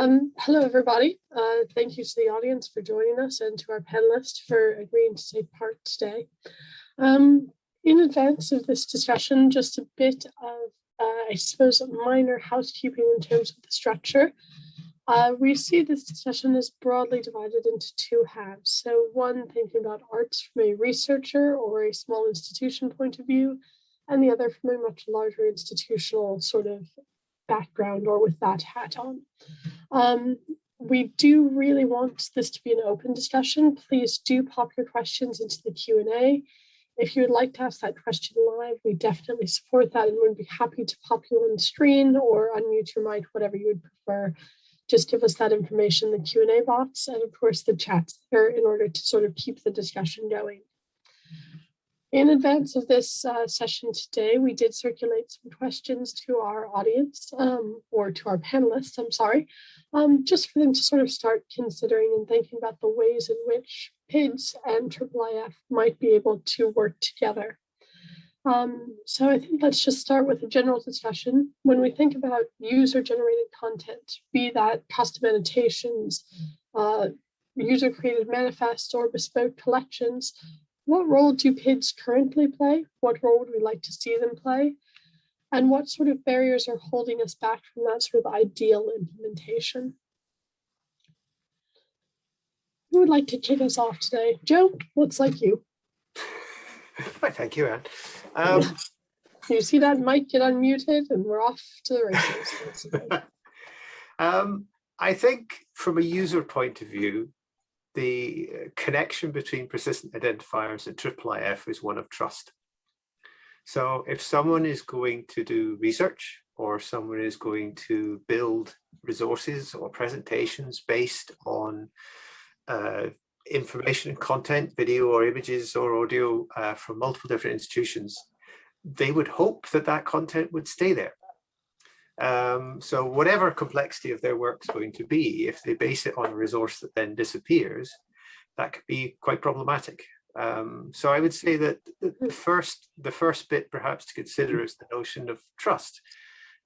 Um, hello, everybody. Uh, thank you to the audience for joining us and to our panelists for agreeing to take part today. Um, in advance of this discussion, just a bit of, uh, I suppose, minor housekeeping in terms of the structure. Uh, we see this discussion as broadly divided into two halves. So one thinking about arts from a researcher or a small institution point of view, and the other from a much larger institutional sort of background or with that hat on. Um, we do really want this to be an open discussion. Please do pop your questions into the Q&A. If you would like to ask that question live, we definitely support that and would be happy to pop you on screen or unmute your mic, whatever you would prefer. Just give us that information in the Q&A box and of course the chats there in order to sort of keep the discussion going. In advance of this uh, session today, we did circulate some questions to our audience um, or to our panelists, I'm sorry, um, just for them to sort of start considering and thinking about the ways in which PIDS and IIIF might be able to work together. Um, so I think let's just start with a general discussion. When we think about user-generated content, be that custom annotations, uh, user-created manifests, or bespoke collections, what role do PIDs currently play? What role would we like to see them play? And what sort of barriers are holding us back from that sort of ideal implementation? Who would like to kick us off today? Joe, looks like you. Hi, Thank you, Anne. Um, you see that mic get unmuted and we're off to the races. um, I think from a user point of view, the connection between persistent identifiers and IIIF is one of trust. So if someone is going to do research or someone is going to build resources or presentations based on uh, information and content, video or images or audio uh, from multiple different institutions, they would hope that that content would stay there. Um, so whatever complexity of their work is going to be, if they base it on a resource that then disappears, that could be quite problematic. Um, so I would say that the first, the first bit perhaps to consider is the notion of trust.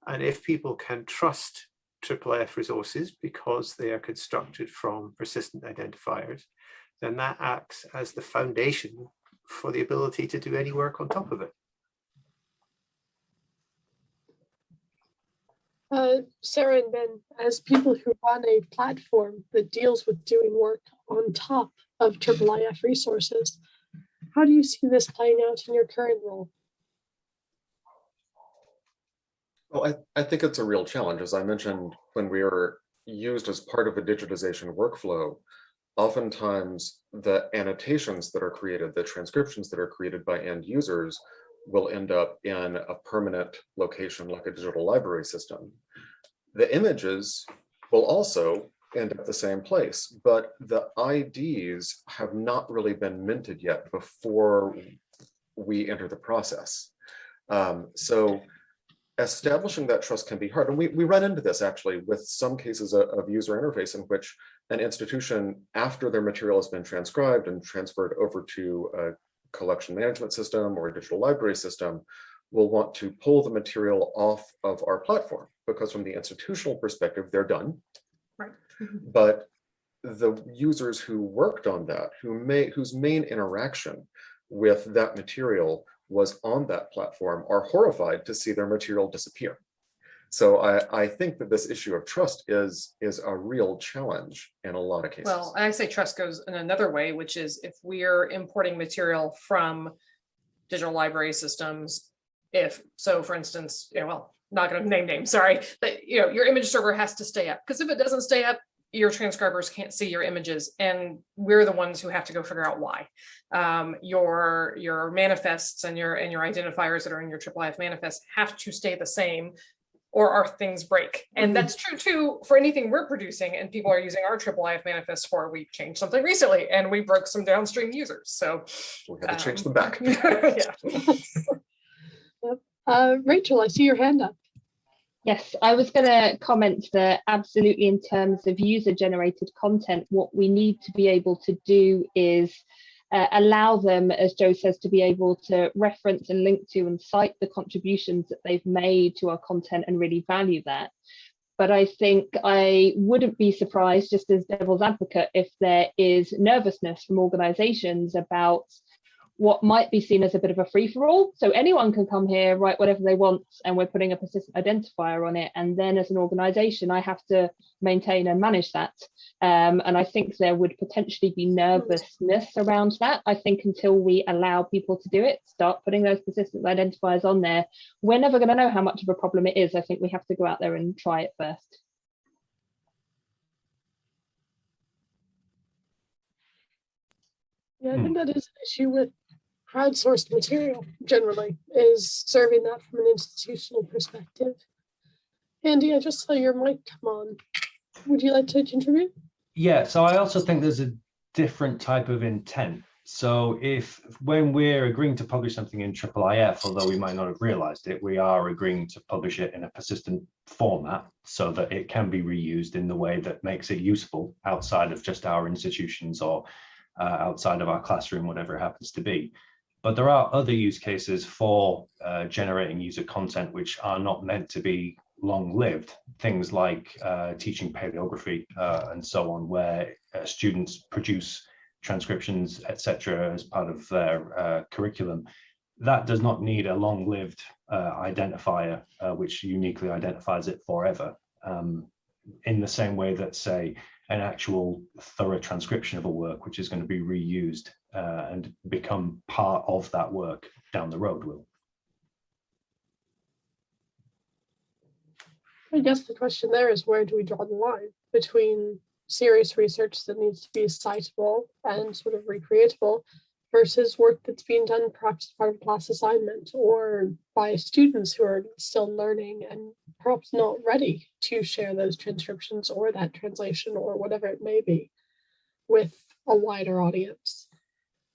And if people can trust IIIF resources because they are constructed from persistent identifiers, then that acts as the foundation for the ability to do any work on top of it. Uh, Sarah and Ben, as people who run a platform that deals with doing work on top of IIIF resources, how do you see this playing out in your current role? Well, I, I think it's a real challenge. As I mentioned, when we are used as part of a digitization workflow, oftentimes the annotations that are created, the transcriptions that are created by end users will end up in a permanent location like a digital library system. The images will also end up the same place, but the IDs have not really been minted yet before we enter the process. Um, so establishing that trust can be hard. And we, we run into this actually with some cases of, of user interface in which an institution, after their material has been transcribed and transferred over to a collection management system or a digital library system will want to pull the material off of our platform because from the institutional perspective, they're done. Right. Mm-hmm. but the users who worked on that, who may, whose main interaction with that material was on that platform are horrified to see their material disappear. So I, I think that this issue of trust is, is a real challenge in a lot of cases. Well, I say trust goes in another way, which is if we're importing material from digital library systems, if, so for instance, you know, well, not going to name names, sorry, but you know, your image server has to stay up because if it doesn't stay up, your transcribers can't see your images and we're the ones who have to go figure out why. Um, your your manifests and your and your identifiers that are in your IIIF manifest have to stay the same or our things break. And mm-hmm. that's true too for anything we're producing and people are using our IIIF manifest for. We changed something recently and we broke some downstream users. So we had to um, change them back. uh, Rachel, I see your hand up. Yes, I was going to comment that absolutely in terms of user generated content, what we need to be able to do is uh, allow them, as Joe says, to be able to reference and link to and cite the contributions that they've made to our content and really value that. but I think I wouldn't be surprised, just as devil's advocate, if there is nervousness from organizations about what might be seen as a bit of a free for all. So anyone can come here, write whatever they want, and we're putting a persistent identifier on it. And then as an organization, I have to maintain and manage that. Um, and I think there would potentially be nervousness around that. I think until we allow people to do it, start putting those persistent identifiers on there, we're never going to know how much of a problem it is. I think we have to go out there and try it first. Yeah, I think that is an issue with crowdsourced material generally is serving that from an institutional perspective. Andy, I just saw your mic come on. Would you like to contribute? Yeah, so I also think there's a different type of intent. So if when we're agreeing to publish something in IIIF, although we might not have realized it, we are agreeing to publish it in a persistent format so that it can be reused in the way that makes it useful outside of just our institutions or uh, outside of our classroom, whatever it happens to be. But there are other use cases for uh, generating user content which are not meant to be long-lived. Things like uh, teaching paleography uh, and so on, where uh, students produce transcriptions, etc., as part of their uh, curriculum. That does not need a long-lived uh, identifier, which uniquely identifies it forever. Um, in the same way that, say, an actual thorough transcription of a work, which is going to be reused uh, and become part of that work down the road will. I guess the question there is where do we draw the line between serious research that needs to be citable and sort of recreatable versus work that's being done perhaps part of class assignment or by students who are still learning and perhaps not ready to share those transcriptions or that translation or whatever it may be with a wider audience.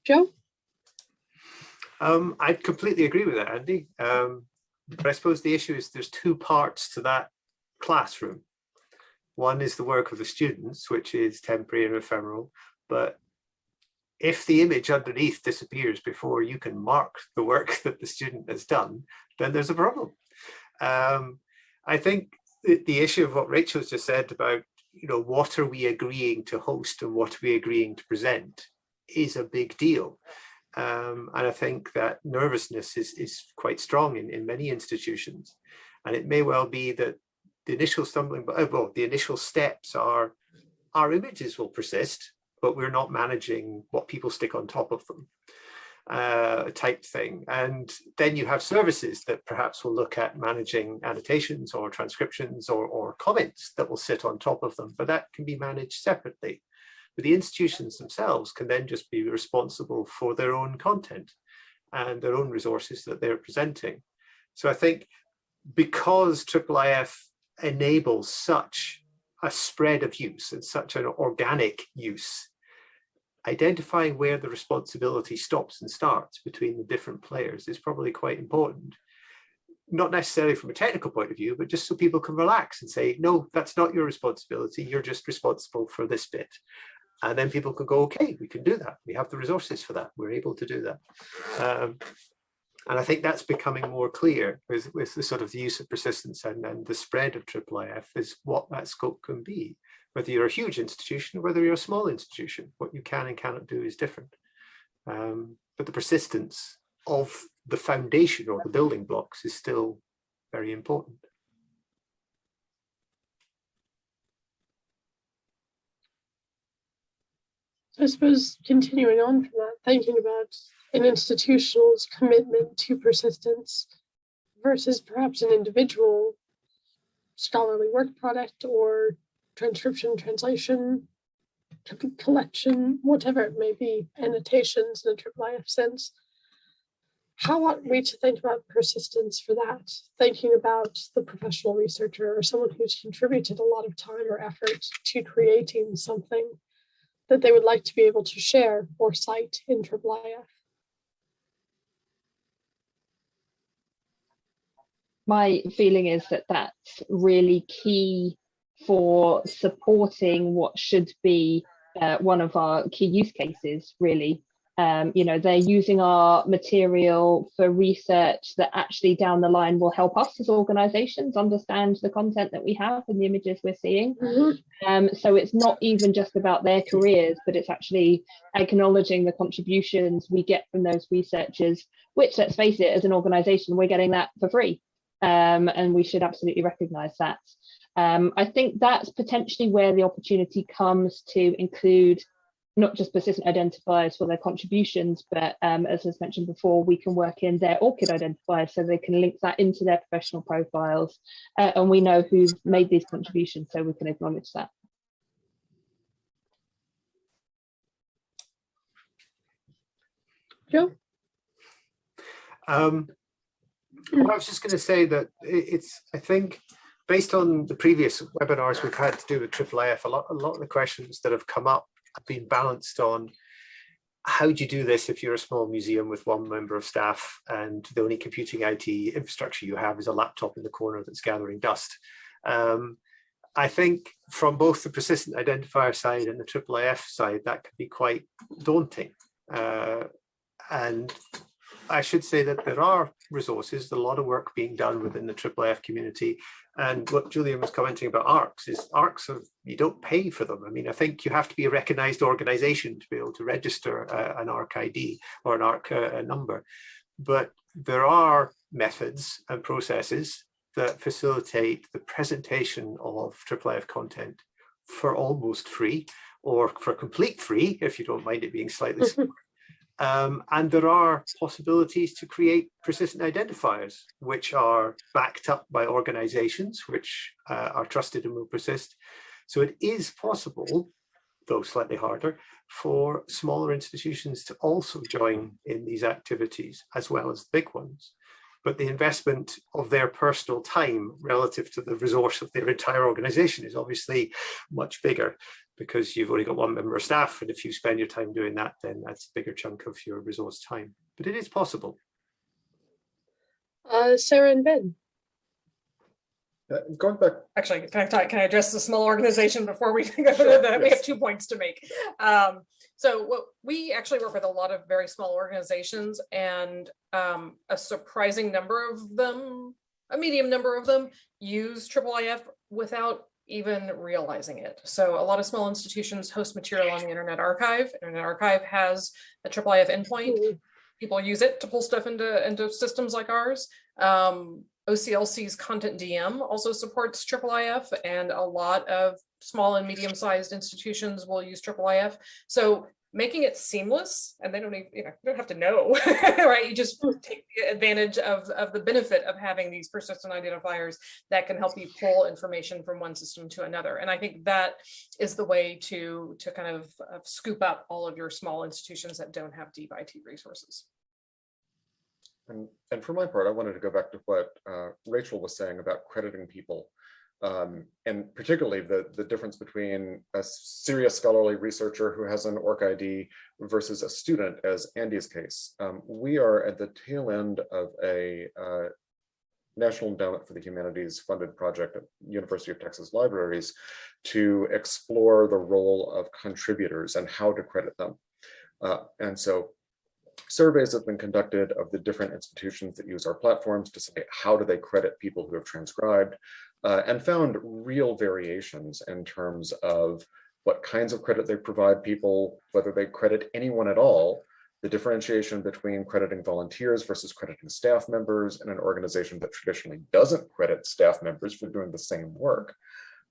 Joe? Um, I completely agree with that, Andy. Um, but I suppose the issue is there's two parts to that classroom. One is the work of the students, which is temporary and ephemeral, but if the image underneath disappears before you can mark the work that the student has done, then there's a problem. Um, I think the, the issue of what Rachel's just said about, you know, what are we agreeing to host and what are we agreeing to present is a big deal. Um, and I think that nervousness is, is quite strong in, in many institutions. And it may well be that the initial stumbling, well, the initial steps are our images will persist, but we're not managing what people stick on top of them uh, type thing. And then you have services that perhaps will look at managing annotations or transcriptions or, or comments that will sit on top of them, but that can be managed separately. But the institutions themselves can then just be responsible for their own content and their own resources that they're presenting. So I think because IIIF enables such a spread of use and such an organic use identifying where the responsibility stops and starts between the different players is probably quite important. Not necessarily from a technical point of view, but just so people can relax and say, no, that's not your responsibility. You're just responsible for this bit. And then people can go, okay, we can do that. We have the resources for that. We're able to do that. Um, and I think that's becoming more clear with, with the sort of the use of persistence and, and the spread of IIIF is what that scope can be whether you're a huge institution or whether you're a small institution, what you can and cannot do is different. Um, but the persistence of the foundation or the building blocks is still very important. I suppose continuing on from that, thinking about an institutional's commitment to persistence versus perhaps an individual scholarly work product or transcription, translation, collection, whatever it may be, annotations in a IIIF sense. How ought we to think about persistence for that? Thinking about the professional researcher or someone who's contributed a lot of time or effort to creating something that they would like to be able to share or cite in IIIF. My feeling is that that's really key for supporting what should be uh, one of our key use cases, really. Um, you know, they're using our material for research that actually down the line will help us as organizations understand the content that we have and the images we're seeing. Mhm. Um, so it's not even just about their careers, but it's actually acknowledging the contributions we get from those researchers, which let's face it, as an organization, we're getting that for free. Um, and we should absolutely recognize that. Um, I think that's potentially where the opportunity comes to include not just persistent identifiers for their contributions, but um, as was mentioned before, we can work in their ORCID identifiers so they can link that into their professional profiles. Uh, and we know who's made these contributions, so we can acknowledge that. Joe? Um, well, I was just going to say that it's, I think, based on the previous webinars we've had to do with IIIF, a lot, a lot of the questions that have come up have been balanced on how do you do this if you're a small museum with one member of staff and the only computing IT infrastructure you have is a laptop in the corner that's gathering dust. Um, I think from both the persistent identifier side and the IIIF side, that can be quite daunting. Uh, and I should say that there are resources, a lot of work being done within the IIIF community. And what Julian was commenting about ARKs is ARKs of, you don't pay for them. I mean, I think you have to be a recognized organization to be able to register uh, an ARK ID or an ARK uh, number. But there are methods and processes that facilitate the presentation of IIIF content for almost free or for complete free, if you don't mind it being slightly. Um, and there are possibilities to create persistent identifiers, which are backed up by organizations which uh, are trusted and will persist. So it is possible, though slightly harder, for smaller institutions to also join in these activities as well as the big ones. But the investment of their personal time relative to the resource of their entire organization is obviously much bigger because you've only got one member of staff. And if you spend your time doing that, then that's a bigger chunk of your resource time. But it is possible. Uh, Sarah and Ben. Uh, Going back, Actually, can I talk, can I address the small organization before we go to Sure, the, we have two points to make. Um, so what, we actually work with a lot of very small organizations and um, a surprising number of them, a medium number of them use IIIF without even realizing it. So a lot of small institutions host material on the Internet Archive. Internet Archive has a IIIF endpoint people use it to pull stuff into into systems like ours. Um, OCLC's CONTENTdm also supports IIIF, and a lot of small and medium-sized institutions will use IIIF. So making it seamless, and they don't even, you know, you don't have to know, right? You just take the advantage of, of the benefit of having these persistent identifiers that can help you pull information from one system to another. And I think that is the way to, to kind of uh, scoop up all of your small institutions that don't have deep IT resources. and, and for my part, I wanted to go back to what uh, Rachel was saying about crediting people. Um, and particularly the, the difference between a serious scholarly researcher who has an ORC ID versus a student, as Andy's case. Um, we are at the tail end of a uh, National Endowment for the Humanities funded project at University of Texas Libraries to explore the role of contributors and how to credit them. Uh, and so surveys have been conducted of the different institutions that use our platforms to say how do they credit people who have transcribed uh, and found real variations in terms of what kinds of credit they provide people, whether they credit anyone at all, the differentiation between crediting volunteers versus crediting staff members in an organization that traditionally doesn't credit staff members for doing the same work.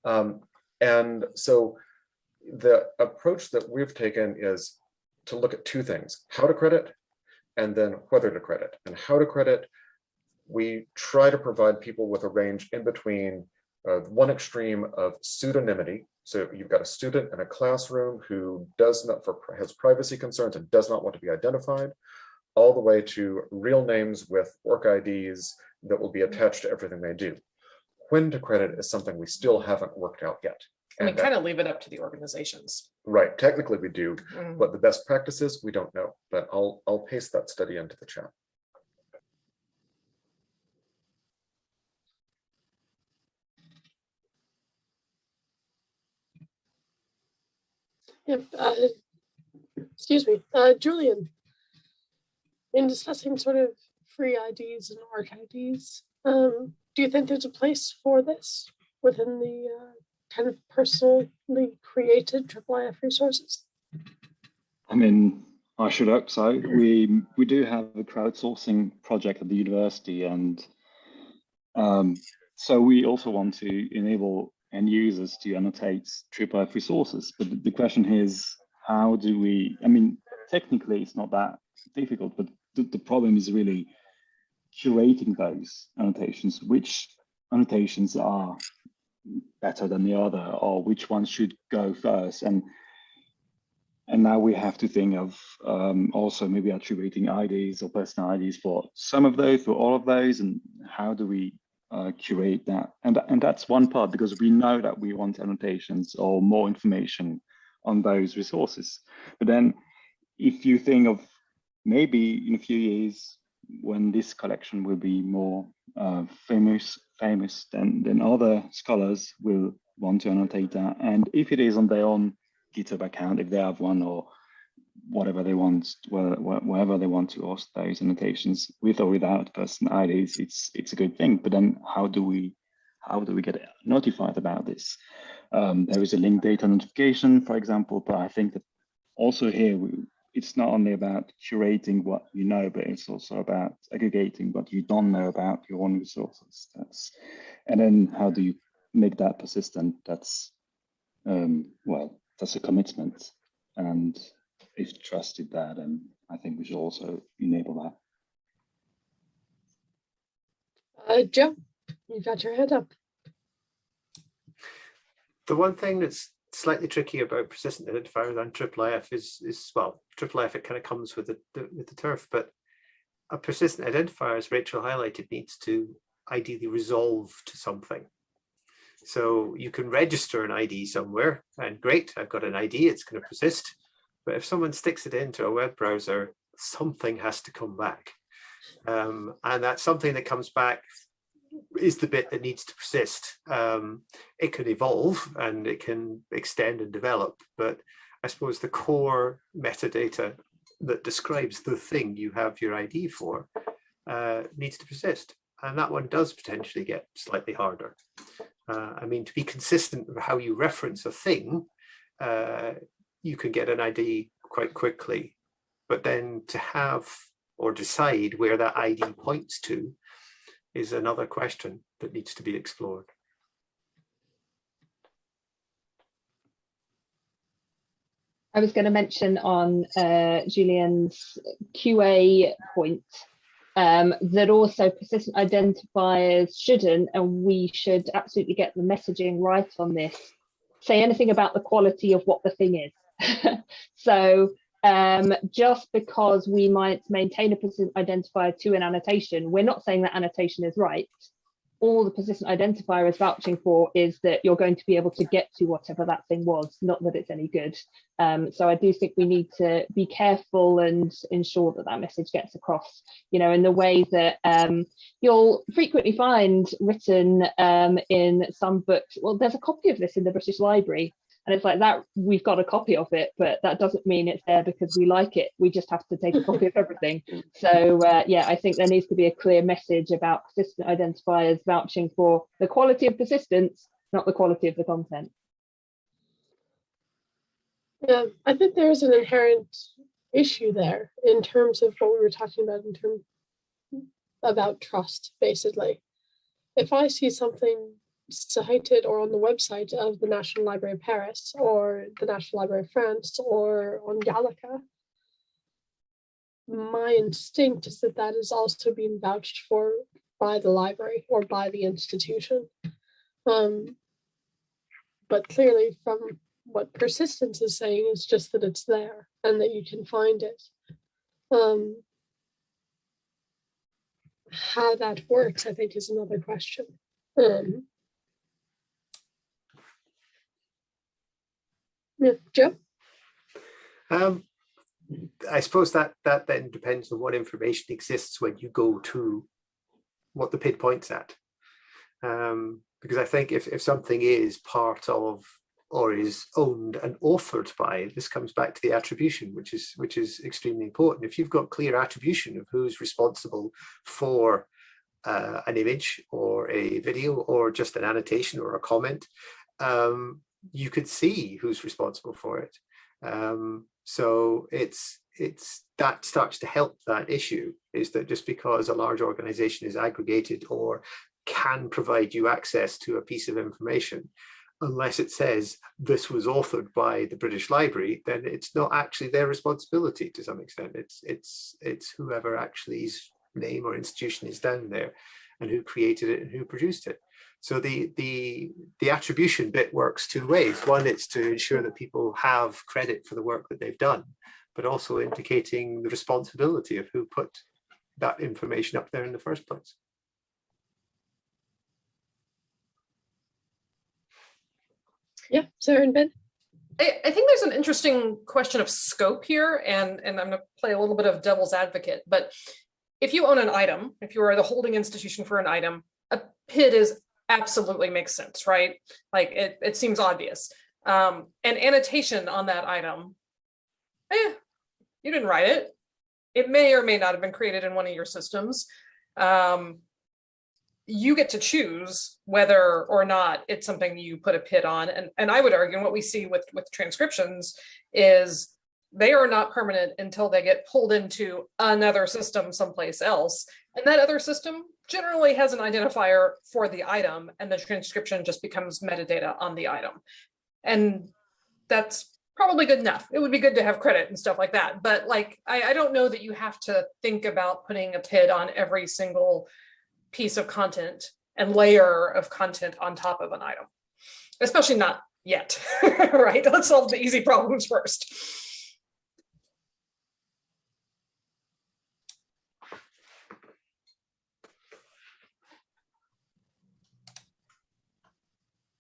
Um, and so the approach that we've taken is to look at two things, how to credit and then whether to credit. And how to credit, we try to provide people with a range in between uh, one extreme of pseudonymity. So you've got a student in a classroom who does not, for has privacy concerns and does not want to be identified, all the way to real names with ORC IDs that will be attached to everything they do. When to credit is something we still haven't worked out yet. And we kind of leave it up to the organizations. Right, technically we do, Mm. what the best practices we don't know, but I'll, I'll paste that study into the chat. Yep. Uh, excuse me, uh, Julian. in discussing sort of free IDs and ARK IDs, um, do you think there's a place for this within the uh, kind of personally created IIIF resources? I mean, I should hope so. We we do have a crowdsourcing project at the university, and um, so we also want to enable end users to annotate IIIF resources. But the question is, how do we? I mean, technically, it's not that difficult, but the, the problem is really curating those annotations. Which annotations are better than the other, or which one should go first? And and now we have to think of um, also maybe attributing IDs or personal IDs for some of those, for all of those, and how do we uh, curate that? And, and that's one part because we know that we want annotations or more information on those resources. But then if you think of maybe in a few years when this collection will be more uh, famous, famous, then, then other scholars will want to annotate that. And if it is on their own GitHub account if they have one or whatever they want, wherever they want to host those annotations with or without person IDs, it's it's a good thing. But then how do we how do we get notified about this? Um, there is a link data notification, for example, but I think that also here we, it's not only about curating what you know, but it's also about aggregating what you don't know about your own resources. That's and then how do you make that persistent? That's um, well, that's a commitment. And if trusted that, and I think we should also enable that. Uh, Joe, you got your head up. The one thing that's slightly tricky about persistent identifiers and IIIF is, is well, IIIF, it kind of comes with the, the, with the turf, but a persistent identifier, as Rachel highlighted, needs to ideally resolve to something. So you can register an ID somewhere and great, I've got an ID, it's going to persist. But if someone sticks it into a web browser, something has to come back. Um, and that something that comes back is the bit that needs to persist. Um, it can evolve and it can extend and develop, but I suppose the core metadata that describes the thing you have your ID for uh, needs to persist. And that one does potentially get slightly harder. Uh, I mean, to be consistent with how you reference a thing, uh, you can get an ID quite quickly. But then to have or decide where that ID points to is another question that needs to be explored. I was going to mention on uh, Julian's QA point um, that also persistent identifiers shouldn't, and we should absolutely get the messaging right on this, say anything about the quality of what the thing is. so um, just because we might maintain a persistent identifier to an annotation, we're not saying that annotation is right all the persistent identifier is vouching for is that you're going to be able to get to whatever that thing was, not that it's any good. Um, so I do think we need to be careful and ensure that that message gets across, you know, in the way that um, you'll frequently find written um, in some books. Well, there's a copy of this in the British Library and it's like that we've got a copy of it but that doesn't mean it's there because we like it. We just have to take a copy of everything. So uh, yeah i think there needs to be a clear message about persistent identifiers vouching for the quality of persistence not the quality of the content. Yeah i think there's an inherent issue there in terms of what we were talking about in terms about trust basically. If i see something cited or on the website of the National Library of Paris or the National Library of France or on Gallica, my instinct is that that is also being vouched for by the library or by the institution. Um, but clearly from what persistence is saying is just that it's there and that you can find it. Um, how that works, I think, is another question. Um, Yeah, Joe? Um, I suppose that that then depends on what information exists when you go to what the PID points at. Um, because I think if, if something is part of or is owned and authored by, this comes back to the attribution, which is which is extremely important. If you've got clear attribution of who's responsible for uh, an image or a video or just an annotation or a comment, um, you could see who's responsible for it. Um, so it's it's that starts to help that issue is that just because a large organization is aggregated or can provide you access to a piece of information, unless it says this was authored by the British Library, then it's not actually their responsibility to some extent. It's it's it's whoever actually's name or institution is down there and who created it and who produced it. So the the the attribution bit works two ways. One, it's to ensure that people have credit for the work that they've done, but also indicating the responsibility of who put that information up there in the first place. Yeah, Sarah and Ben. I, I think there's an interesting question of scope here, and, and I'm going to play a little bit of devil's advocate. But if you own an item, if you are the holding institution for an item, a PID is absolutely makes sense, right? Like it, it seems obvious. Um, an annotation on that item, eh, you didn't write it. It may or may not have been created in one of your systems. Um, you get to choose whether or not it's something you put a PID on. And, and I would argue what we see with, with transcriptions is they are not permanent until they get pulled into another system someplace else. And that other system generally has an identifier for the item and the transcription just becomes metadata on the item. And that's probably good enough. It would be good to have credit and stuff like that. But like, I, I don't know that you have to think about putting a PID on every single piece of content and layer of content on top of an item, especially not yet, right? Let's solve the easy problems first.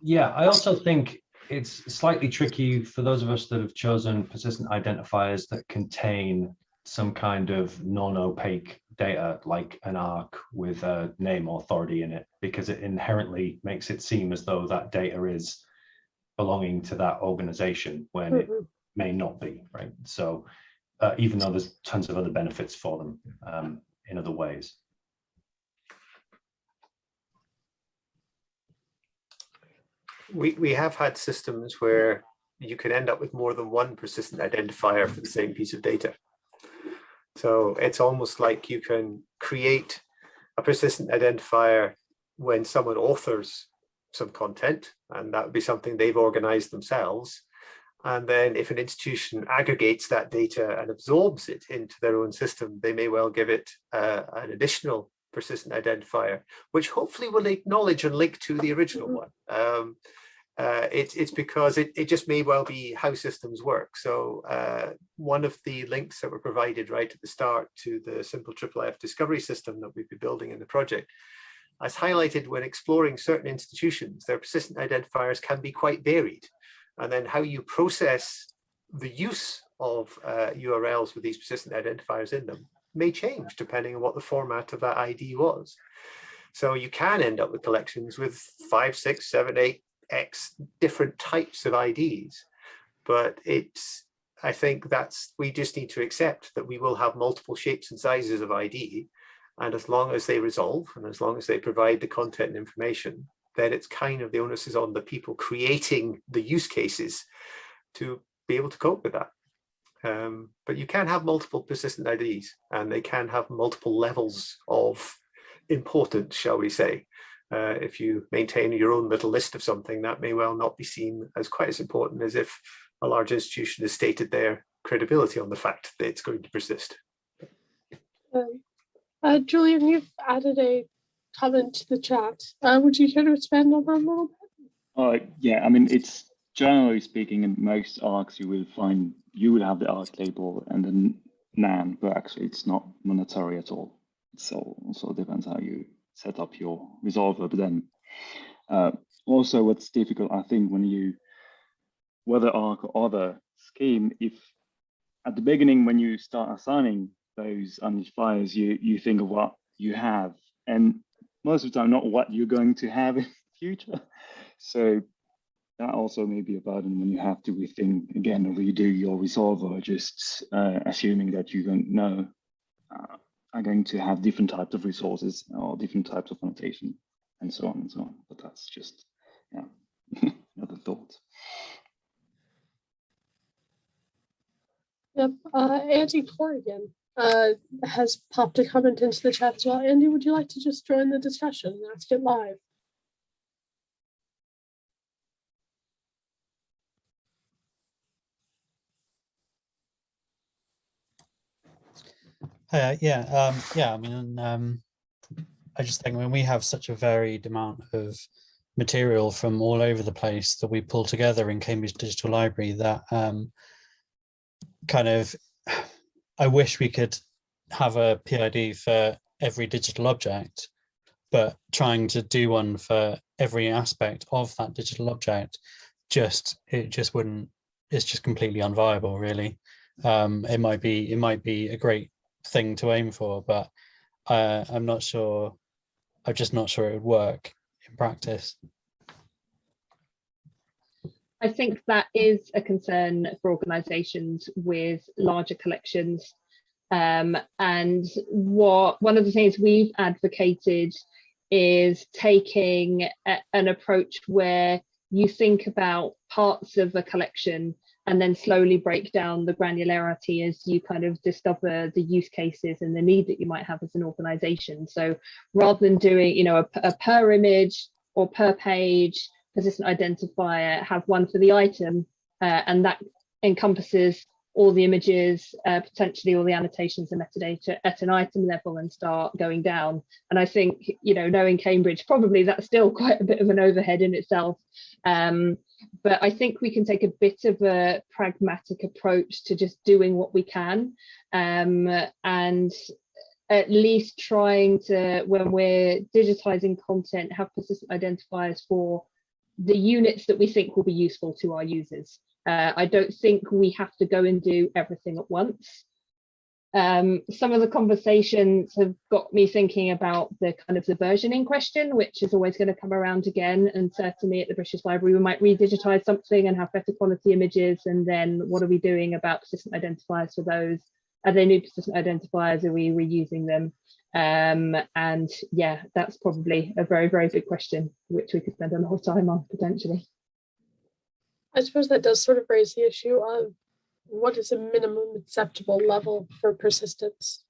Yeah, I also think it's slightly tricky for those of us that have chosen persistent identifiers that contain some kind of non-opaque data like an ARK with a name authority in it because it inherently makes it seem as though that data is belonging to that organization when mm -hmm. it mm-hmm. may not be right so uh, even though there's tons of other benefits for them um, in other ways we, we have had systems where you can end up with more than one persistent identifier for the same piece of data. So it's almost like you can create a persistent identifier when someone authors some content, and that would be something they've organized themselves. And then if an institution aggregates that data and absorbs it into their own system, they may well give it uh, an additional persistent identifier, which hopefully will acknowledge and link to the original mm-hmm. one. Um, uh, it, it's because it, it just may well be how systems work. So uh, one of the links that were provided right at the start to the simple IIIF discovery system that we've been building in the project, as highlighted when exploring certain institutions, their persistent identifiers can be quite varied. And then how you process the use of uh, URLs with these persistent identifiers in them may change depending on what the format of that ID was. So you can end up with collections with five, six, seven, eight X different types of IDs. But it's, I think that's, we just need to accept that we will have multiple shapes and sizes of ID. And as long as they resolve and as long as they provide the content and information, then it's kind of the onus is on the people creating the use cases to be able to cope with that. Um, but you can have multiple persistent IDs and they can have multiple levels of importance, shall we say. Uh, if you maintain your own little list of something, that may well not be seen as quite as important as if a large institution has stated their credibility on the fact that it's going to persist. Um, uh, Julian, you've added a comment to the chat. Uh, would you care to expand on that a little bit? Uh, yeah, I mean, it's generally speaking, in most ARKs, you will find you will have the ARK label and then NAAN, but actually it's not monetary at all. So also depends how you set up your resolver. But then uh, also what's difficult, I think, when you, whether ARK or other scheme, if at the beginning, when you start assigning those identifiers, you, you think of what you have and most of the time not what you're going to have in the future. So that also may be a burden when you have to rethink again or redo your resolver, just uh, assuming that you don't know uh, are going to have different types of resources or different types of annotation and so on and so on. But that's just yeah, another thought. Yep, uh, Andy Corrigan uh, has popped a comment into the chat as well. Andy, would you like to just join the discussion and ask it live? Uh, yeah, um, yeah. I mean, um, I just think when we have such a varied amount of material from all over the place that we pull together in Cambridge Digital Library, that um, kind of, I wish we could have a PID for every digital object, but trying to do one for every aspect of that digital object, just it just wouldn't. It's just completely unviable, really. Um, it might be it might be a great thing to aim for, but uh, I'm not sure. I'm just not sure it would work in practice. I think that is a concern for organisations with larger collections. Um, and what one of the things we've advocated is taking a, an approach where you think about parts of a collection and then slowly break down the granularity as you kind of discover the use cases and the need that you might have as an organization. So rather than doing, you know, a, a per image or per page persistent identifier, have one for the item, uh, and that encompasses all the images, uh, potentially all the annotations and metadata at an item level and start going down. And I think, you know, knowing Cambridge, probably that's still quite a bit of an overhead in itself. Um, but I think we can take a bit of a pragmatic approach to just doing what we can um, and at least trying to, when we're digitizing content, have persistent identifiers for the units that we think will be useful to our users. Uh, I don't think we have to go and do everything at once. Um, some of the conversations have got me thinking about the kind of the versioning question, which is always going to come around again. And certainly at the British Library, we might redigitize something and have better quality images. And then what are we doing about persistent identifiers for those? Are they new persistent identifiers? Are we reusing them? Um, and yeah, that's probably a very, very big question, which we could spend a lot of time on potentially. I suppose that does sort of raise the issue of what is a minimum acceptable level for persistence?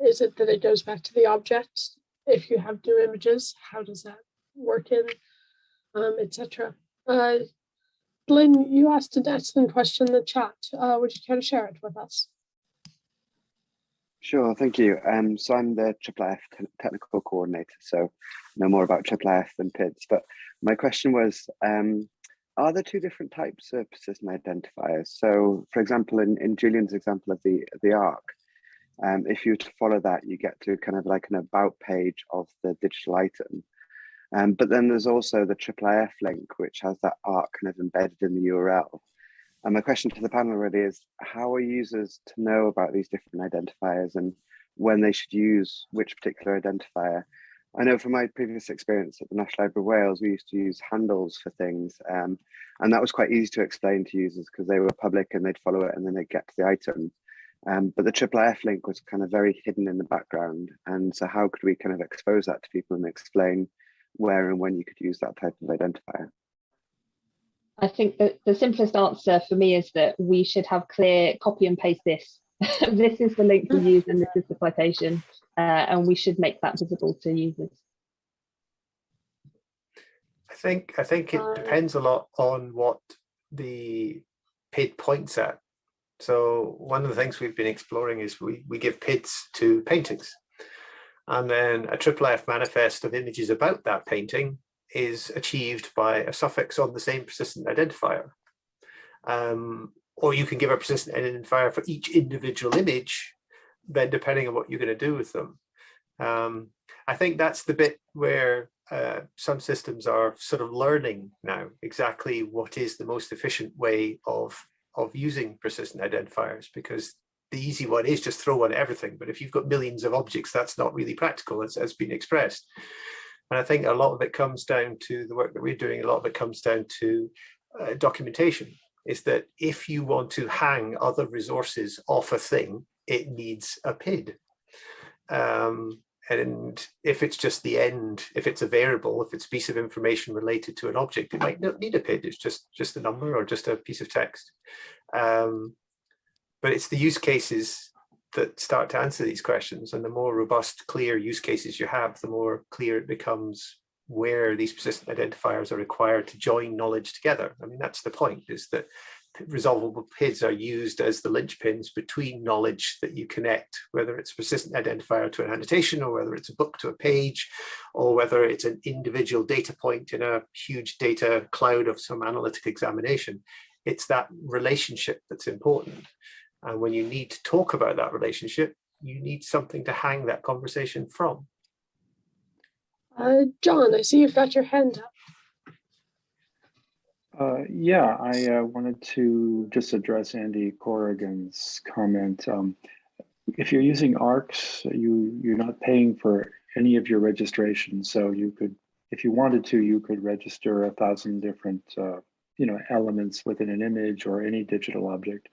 Is it that it goes back to the object? If you have new images, how does that work in, um, etc. Uh, Glen, you asked an excellent question in the chat. Uh, would you care to share it with us? Sure, thank you. Um, so I'm the IIIF technical coordinator, so know more about IIIF than PIDS. But my question was, um, are there two different types of persistent identifiers? So, for example, in, in Julian's example of the the ARK, um, if you were to follow that, you get to kind of like an about page of the digital item. Um, but then there's also the IIIF link, which has that ARK kind of embedded in the URL. And my question to the panel really is, how are users to know about these different identifiers and when they should use which particular identifier? I know from my previous experience at the National Library of Wales, we used to use handles for things. Um, and that was quite easy to explain to users because they were public and they'd follow it and then they'd get to the item. Um, but the IIIF link was kind of very hidden in the background. And so how could we kind of expose that to people and explain where and when you could use that type of identifier? I think that the simplest answer for me is that we should have clear copy and paste this. this is the link we use and this is the citation uh, and we should make that visible to users. I think I think it uh, depends a lot on what the PID points at. So one of the things we've been exploring is we, we give PIDs to paintings. And then a triple F manifest of images about that painting is achieved by a suffix on the same persistent identifier. Um, or you can give a persistent identifier for each individual image then depending on what you're going to do with them. Um, I think that's the bit where uh, some systems are sort of learning now exactly what is the most efficient way of of using persistent identifiers because the easy one is just throw on everything but if you've got millions of objects that's not really practical as has been expressed and I think a lot of it comes down to the work that we're doing a lot of it comes down to uh, documentation is that if you want to hang other resources off a thing, it needs a PID. Um, and if it's just the end, if it's a variable, if it's a piece of information related to an object, it might not need a PID. It's just, just a number or just a piece of text. Um, but it's the use cases that start to answer these questions. And the more robust, clear use cases you have, the more clear it becomes where these persistent identifiers are required to join knowledge together. I mean, that's the point, is that resolvable PIDs are used as the linchpins between knowledge that you connect, whether it's persistent identifier to an annotation or whether it's a book to a page, or whether it's an individual data point in a huge data cloud of some analytic examination. It's that relationship that's important. And when you need to talk about that relationship, you need something to hang that conversation from. Uh, John, I see you've got your hand up. Uh, yeah, I uh, wanted to just address Andy Corrigan's comment. Um, if you're using ARKs, you, you're not paying for any of your registration. So you could, if you wanted to, you could register a thousand different uh, you know, elements within an image or any digital object.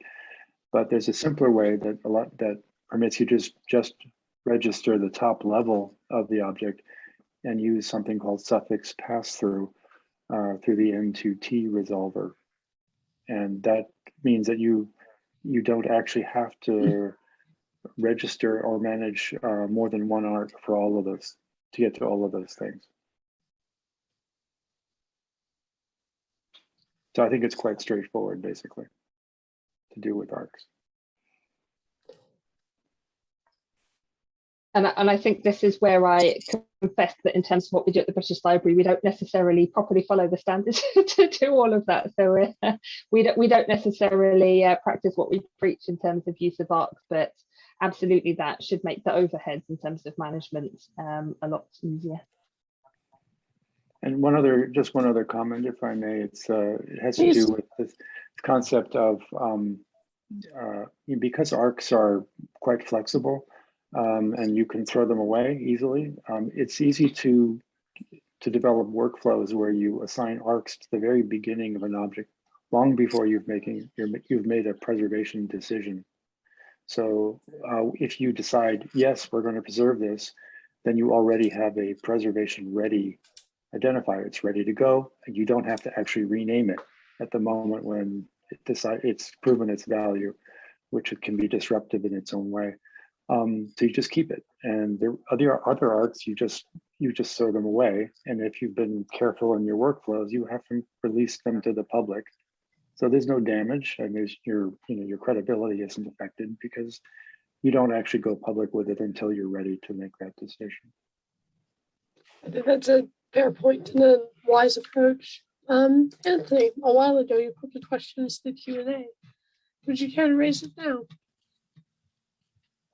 But there's a simpler way that a lot that permits you just just register the top level of the object and use something called suffix pass-through uh, through the N2T resolver. And that means that you you don't actually have to register or manage uh, more than one ARK for all of those to get to all of those things. So I think it's quite straightforward, basically, to do with ARKs. And, and I think this is where I confess that in terms of what we do at the British Library, we don't necessarily properly follow the standards to do all of that. So uh, we don't we don't necessarily uh, practice what we preach in terms of use of ARKs, but absolutely that should make the overheads in terms of management um, a lot easier. And one other, just one other comment, if I may, it's uh, it has to do with this concept of um, uh, because ARKs are quite flexible um, and you can throw them away easily. Um, it's easy to to develop workflows where you assign ARKs to the very beginning of an object, long before you've making you have made a preservation decision. So uh, if you decide yes, we're going to preserve this, then you already have a preservation ready identifier. It's ready to go, and you don't have to actually rename it at the moment when it decide it's proven its value, which it can be disruptive in its own way. Um, so you just keep it, and there other other ARKs you just you just throw them away. And if you've been careful in your workflows, you have to release them to the public. So there's no damage, and there's your you know your credibility isn't affected because you don't actually go public with it until you're ready to make that decision. I think that's a fair point and a wise approach. Um, Anthony, a while ago you put the questions to the Q&A. Would you care to raise it now?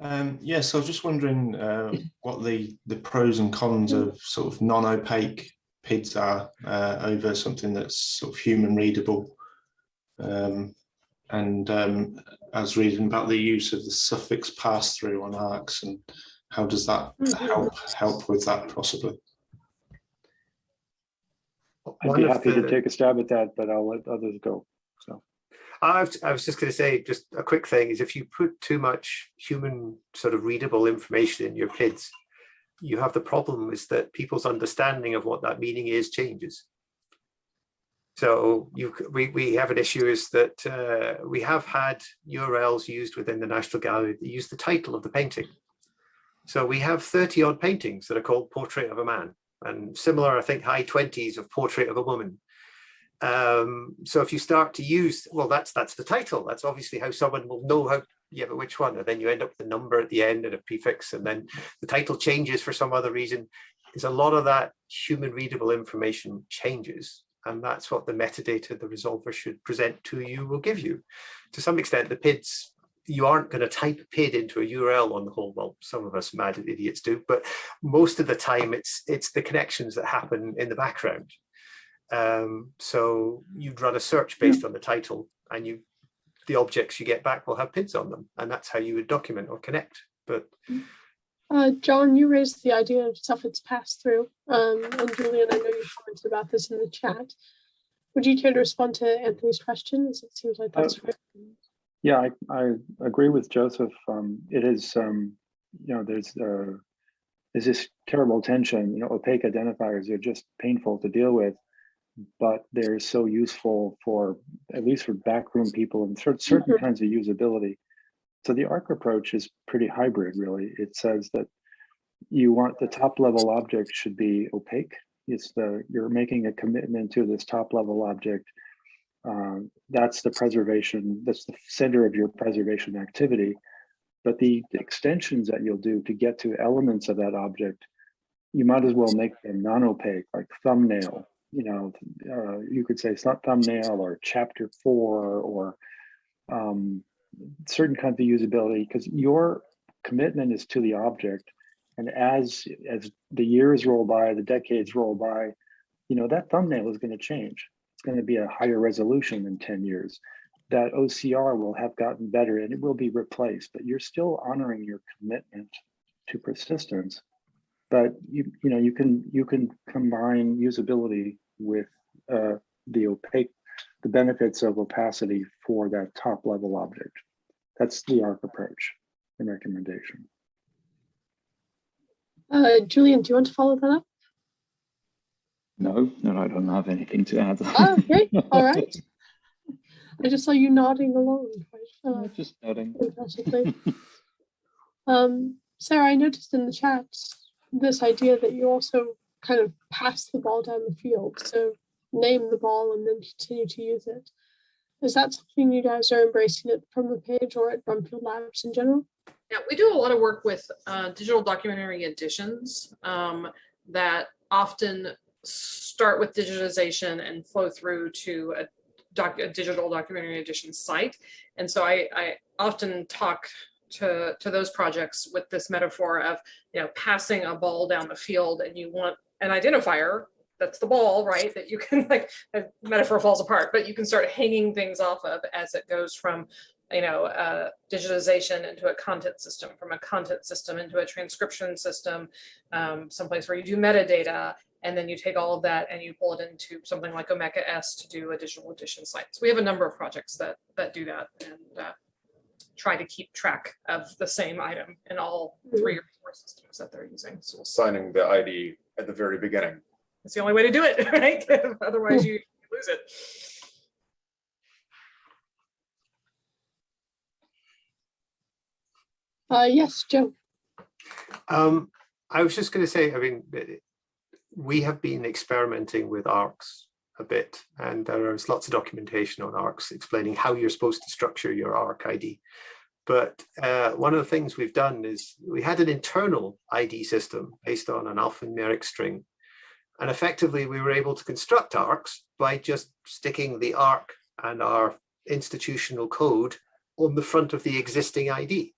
Um, yes, yeah, so I was just wondering uh, what the, the pros and cons of sort of non-opaque PIDs are uh, over something that's sort of human readable. Um, and um, I was reading about the use of the suffix pass-through on ARKs and how does that mm-hmm. help help with that possibly? I'd be happy the, to take a stab at that, but I'll let others go. I was, just going to say, just a quick thing is if you put too much human sort of readable information in your PIDs, you have the problem is that people's understanding of what that meaning is changes. So you, we, we have an issue is that uh, we have had URLs used within the National Gallery that use the title of the painting. So we have 30 odd paintings that are called Portrait of a Man and similar, I think, high 20s of Portrait of a Woman. Um, so if you start to use, well, that's that's the title. That's obviously how someone will know how, yeah, but which one? And then you end up with a number at the end and a prefix, and then the title changes for some other reason. There's a lot of that human readable information changes. And that's what the metadata the resolver should present to you will give you. To some extent, the PIDs you aren't going to type a PID into a URL on the whole. Well, some of us mad idiots do, but most of the time it's it's the connections that happen in the background. Um, so you'd run a search based on the title and you the objects you get back will have PIDs on them. And that's how you would document or connect. But uh, John, you raised the idea of suffix pass through. Um, and Julian, I know you commented about this in the chat. would you care to respond to Anthony's question? As it seems like that's uh, yeah, I, I agree with Joseph. Um, it is, um, you know, there's uh, there's this terrible tension. You know, opaque identifiers are just painful to deal with, but they're so useful for at least for backroom people and certain certain mm -hmm. kinds of usability. So the ARK approach is pretty hybrid, really. It says that you want the top level object should be opaque. It's the you're making a commitment to this top level object uh, that's the preservation, that's the center of your preservation activity. But the extensions that you'll do to get to elements of that object, you might as well make them non-opaque, like thumbnail. You know, uh, you could say it's not thumbnail or chapter four or um, certain kinds of usability because your commitment is to the object. And as as the years roll by, the decades roll by, you know, that thumbnail is going to change It's going to be a higher resolution in 10 years. That OCR will have gotten better and it will be replaced, but you're still honoring your commitment to persistence. But you, you know, you can you can combine usability with uh, the opaque, the benefits of opacity for that top level object. That's the ARK approach and recommendation. Uh, Julian, do you want to follow that up? No, no, I don't have anything to add. Oh, okay, all right. I just saw you nodding along. Uh, just nodding. um, Sarah, I noticed in the chat this idea that you also kind of pass the ball down the field. So name the ball and then continue to use it. Is that something you guys are embracing it FromThePage or at Brumfield Labs in general? Yeah, we do a lot of work with uh, digital documentary editions um, that often start with digitization and flow through to a, doc, a digital documentary edition site. And so I, I often talk to, to those projects with this metaphor of, you know, passing a ball down the field and you want an identifier that's the ball, right? That you can like, the metaphor falls apart, but you can start hanging things off of as it goes from, you know, uh, digitization into a content system, from a content system into a transcription system, um, someplace where you do metadata, and then you take all of that and you pull it into something like Omeka S to do a digital edition. So we have a number of projects that that do that and uh, try to keep track of the same item in all three or four systems that they're using. So signing the ID at the very beginning. It's the only way to do it, right? Otherwise you lose it. Uh, yes, Joe. Um, I was just going to say, I mean, we have been experimenting with ARKs a bit, and there is lots of documentation on ARKs explaining how you're supposed to structure your ARK ID. But uh, one of the things we've done is we had an internal ID system based on an alphanumeric string. And effectively, we were able to construct ARKs by just sticking the ARK and our institutional code on the front of the existing ID.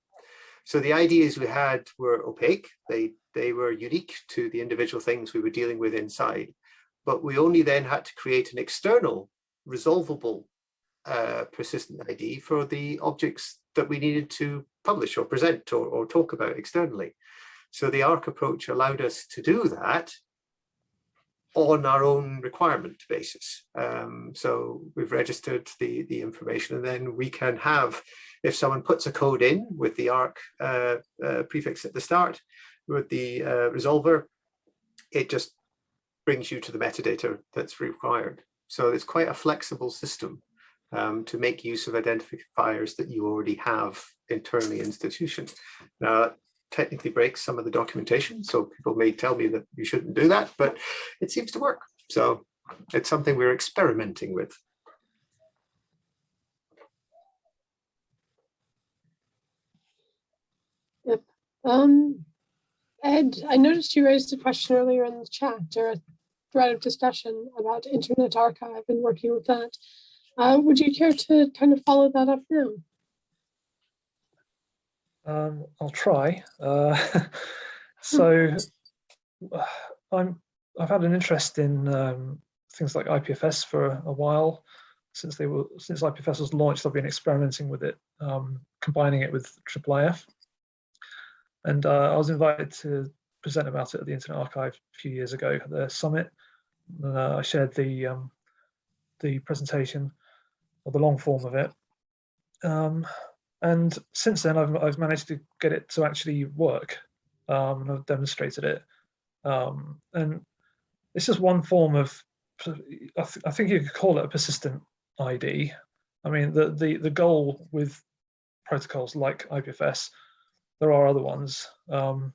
So the IDs we had were opaque. They they were unique to the individual things we were dealing with inside, but we only then had to create an external resolvable uh, persistent ID for the objects that we needed to publish or present or, or talk about externally. So the ARK approach allowed us to do that on our own requirement basis. Um, so we've registered the, the information and then we can have, if someone puts a code in with the ARK uh, uh, prefix at the start, with the uh, resolver, it just brings you to the metadata that's required. So it's quite a flexible system um, to make use of identifiers that you already have internally institution. Now, that technically breaks some of the documentation, so people may tell me that you shouldn't do that, but it seems to work. So it's something we're experimenting with. Yep. Um, Ed, I noticed you raised a question earlier in the chat or thread of discussion about Internet Archive and working with that. Uh, would you care to kind of follow that up now? Um, I'll try. Uh, so I'm, I've had an interest in um, things like IPFS for a while. Since they were since IPFS was launched, I've been experimenting with it, um, combining it with IIIF. And uh, I was invited to present about it at the Internet Archive a few years ago at the summit. Uh, I shared the um, the presentation or the long form of it. Um, and since then, I've, I've managed to get it to actually work. Um, and I've demonstrated it. Um, and it's just one form of, I, th I think you could call it a persistent ID. I mean, the, the, the goal with protocols like IPFS, there are other ones, um,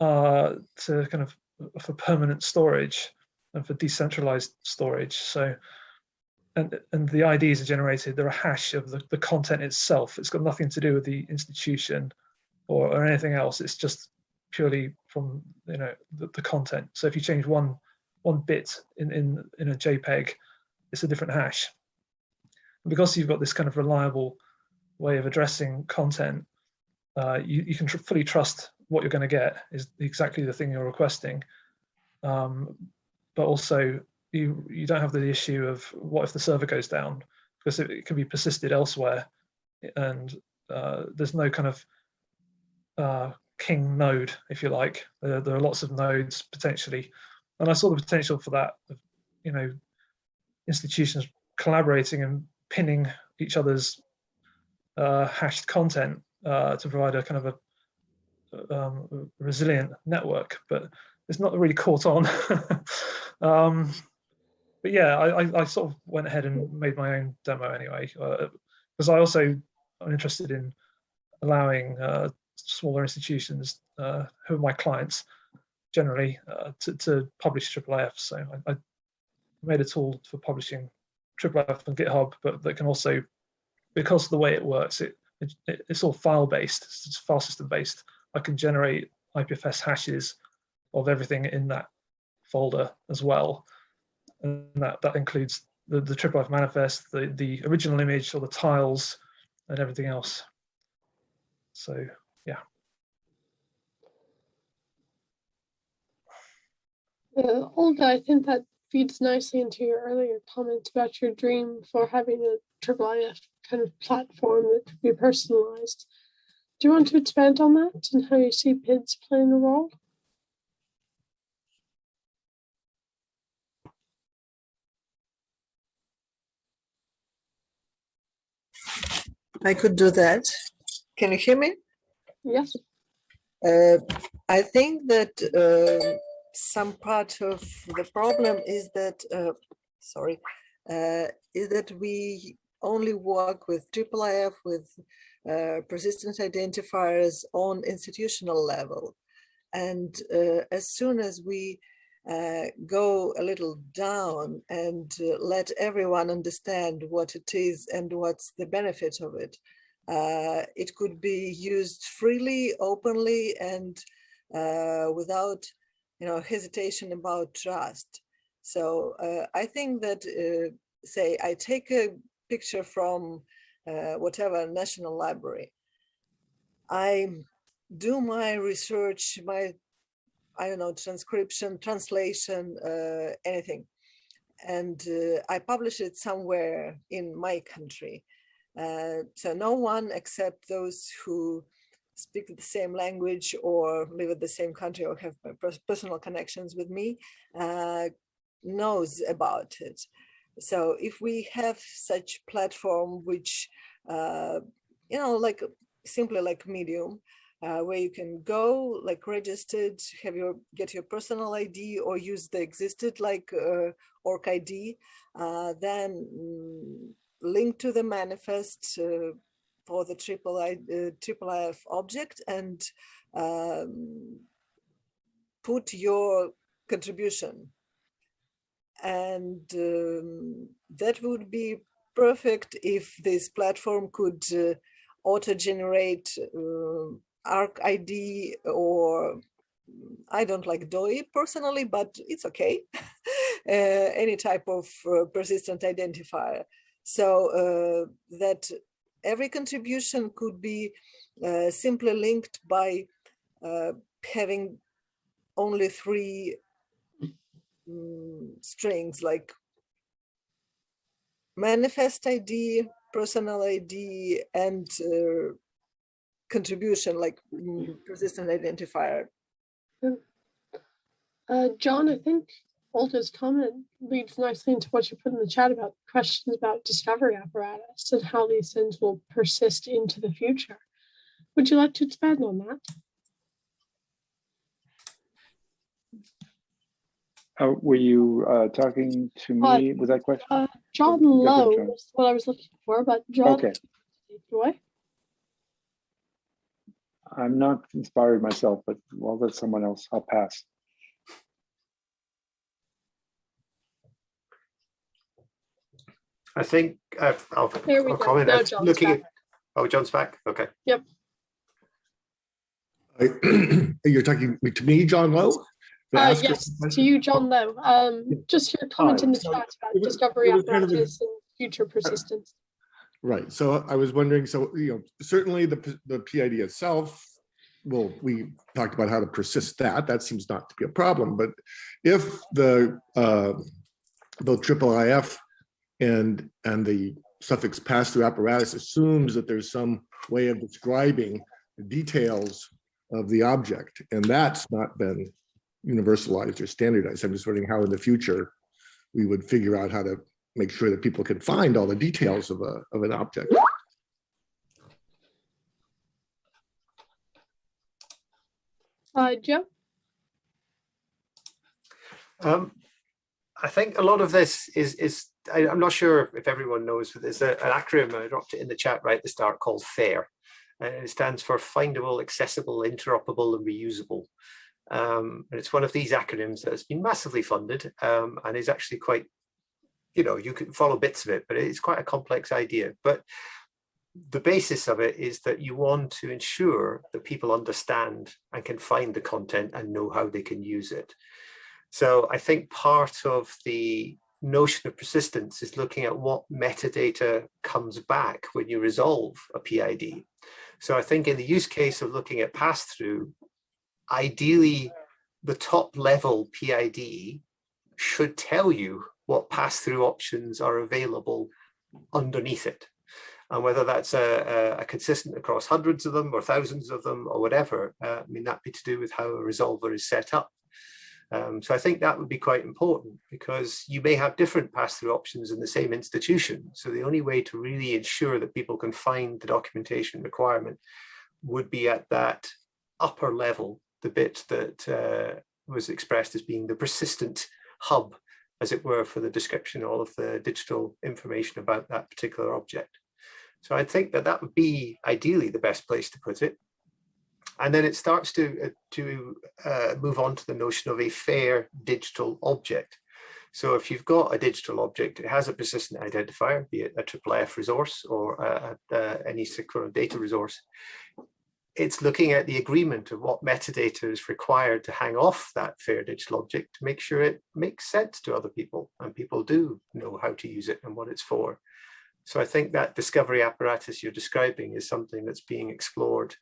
uh, to kind of for permanent storage and for decentralized storage. So, and, and the IDs are generated, they're a hash of the, the content itself. It's got nothing to do with the institution or, or anything else. It's just purely from, you know, the, the content. So if you change one, one bit in, in, in a JPEG, it's a different hash. And because you've got this kind of reliable way of addressing content, uh, you, you can tr fully trust what you're going to get is exactly the thing you're requesting. Um, but also you you don't have the issue of what if the server goes down because it, it can be persisted elsewhere. And uh, there's no kind of uh, king node if you like. There, there, are lots of nodes potentially. And I saw the potential for that you know institutions collaborating and pinning each other's uh, hashed content uh, to provide a kind of a um, resilient network, but it's not really caught on. um, but yeah, I, I, I, sort of went ahead and made my own demo anyway, because uh, I also am interested in allowing uh, smaller institutions uh, who are my clients generally uh, to, to publish IIIF. So I, I, made a tool for publishing IIIF on GitHub, but that can also, because of the way it works, it, it it's all file based, it's file system based. I can generate IPFS hashes of everything in that folder as well. And that, that includes the, the IIIF manifest, the, the original image or the tiles and everything else. So yeah. Uh, Olga, I think that feeds nicely into your earlier comments about your dream for having a IIIF kind of platform that could be personalized. Do you want to expand on that and how you see PIDs playing a role? I could do that. Can you hear me? Yes. Uh, I think that uh, some part of the problem is that, uh, sorry, uh, is that we only work with IIIF, with uh, persistent identifiers on institutional level. And uh, as soon as we uh, go a little down and uh, let everyone understand what it is and what's the benefit of it, uh, it could be used freely, openly, and without you know, hesitation about trust. So I think that, say, I take a picture from uh, whatever national library. I do my research, my, I don't know, transcription, translation, uh, anything. And uh, I publish it somewhere in my country. Uh, so no one except those who speak the same language or live in the same country or have personal connections with me uh, knows about it. So if we have such platform, which, uh, you know, like simply like Medium, uh, where you can go like registered, have your get your personal ID or use the existed like uh, ORCID, uh, then mm, link to the manifest uh, for the triple I, uh, triple IF object and um, put your contribution. And um, that would be perfect if this platform could auto-generate uh, ARK ID or I don't like DOI personally, but it's okay. uh, any type of uh, persistent identifier. So uh, that every contribution could be uh, simply linked by having only three um, strings like manifest ID, personal ID, and uh, contribution like um, persistent identifier. Uh, John, I think Olga's comment leads nicely into what you put in the chat about questions about discovery apparatus and how these things will persist into the future. Would you like to expand on that? Uh, were you uh, talking to Uh, me with that question? Uh, John Go Lowe was what I was looking for, but John, Okay. Joy? I'm not inspired myself, but well, let someone else. I'll pass. I think uh, I'll, There we I'll go. comment. Now uh, John's looking back. at oh, John's back. Okay. Yep. You're talking to me, John Lowe? To Uh, yes, to you, John Lowe. Um, just your comment in the chat about it discovery it was kind of a- apparatus and future persistence. Right, so I was wondering, so, you know, certainly the, the PID itself, well, we talked about how to persist that, that seems not to be a problem, but if the, uh, the triple IF and, and the suffix pass-through apparatus assumes that there's some way of describing the details of the object, and that's not been universalized or standardized. I'm just wondering how in the future we would figure out how to make sure that people can find all the details of a, of an object. Uh, Joe? Um, I think a lot of this is is I, am not sure if everyone knows, but there's a, an acronym I dropped it in the chat right at the start called FAIR, and it stands for Findable, Accessible, Interoperable, and Reusable. Um, and it's one of these acronyms that has been massively funded um, and is actually quite, you know, you can follow bits of it, but it's quite a complex idea. But the basis of it is that you want to ensure that people understand and can find the content and know how they can use it. So I think part of the notion of persistence is looking at what metadata comes back when you resolve a PID. So I think in the use case of looking at pass-through, ideally the top level PID should tell you what pass-through options are available underneath it. And whether that's a, a, consistent across hundreds of them or thousands of them or whatever, uh, I mean, that be to do with how a resolver is set up. Um, so I think that would be quite important because you may have different pass-through options in the same institution. So the only way to really ensure that people can find the documentation requirement would be at that upper level, the bit that uh, was expressed as being the persistent hub, as it were, for the description all of the digital information about that particular object. So I think that that would be ideally the best place to put it. And then it starts to, uh, to uh, move on to the notion of a fair digital object. So if you've got a digital object, it has a persistent identifier, be it a IIIF resource or uh, uh, any secure data resource. It's looking at the agreement of what metadata is required to hang off that fair digital object to make sure it makes sense to other people and people do know how to use it and what it's for. So I think that discovery apparatus you're describing is something that's being explored